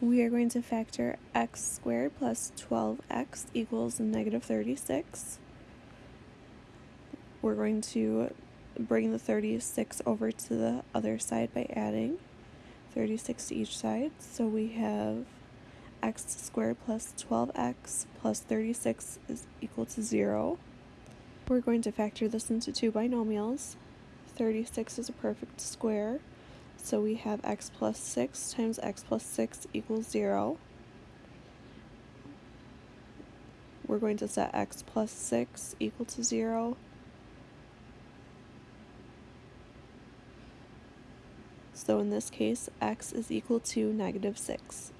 we are going to factor x squared plus 12x equals negative 36. We're going to bring the 36 over to the other side by adding 36 to each side. So we have x squared plus 12x plus 36 is equal to 0. We're going to factor this into two binomials. 36 is a perfect square, so we have x plus 6 times x plus 6 equals 0. We're going to set x plus 6 equal to 0. So in this case, x is equal to negative 6.